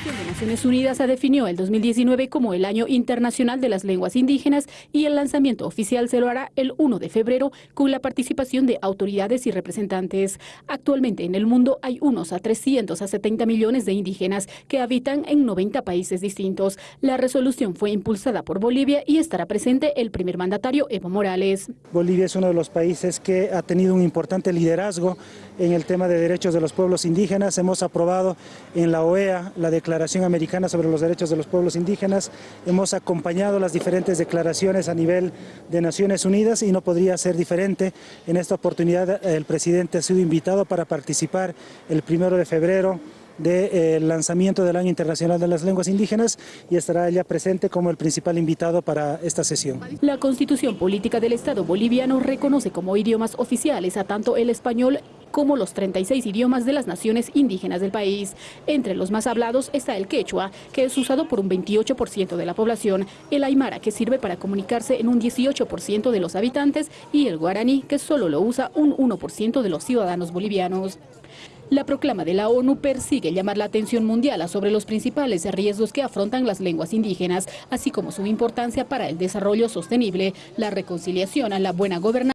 Organización de Naciones Unidas definió el 2019 como el Año Internacional de las Lenguas Indígenas y el lanzamiento oficial se lo hará el 1 de febrero con la participación de autoridades y representantes. Actualmente en el mundo hay unos a 300 a 70 millones de indígenas que habitan en 90 países distintos. La resolución fue impulsada por Bolivia y estará presente el primer mandatario Evo Morales. Bolivia es uno de los países que ha tenido un importante liderazgo en el tema de derechos de los pueblos indígenas. Hemos aprobado en la OEA la Declaración Americana sobre los Derechos de los Pueblos Indígenas. Hemos acompañado las diferentes declaraciones a nivel de Naciones Unidas y no podría ser diferente. En esta oportunidad el presidente ha sido invitado para participar el primero de febrero del eh, lanzamiento del Año Internacional de las Lenguas Indígenas y estará ella presente como el principal invitado para esta sesión. La Constitución Política del Estado boliviano reconoce como idiomas oficiales a tanto el español como los 36 idiomas de las naciones indígenas del país. Entre los más hablados está el quechua, que es usado por un 28% de la población, el aymara, que sirve para comunicarse en un 18% de los habitantes, y el guaraní, que solo lo usa un 1% de los ciudadanos bolivianos. La proclama de la ONU persigue llamar la atención mundial sobre los principales riesgos que afrontan las lenguas indígenas, así como su importancia para el desarrollo sostenible, la reconciliación, la buena gobernanza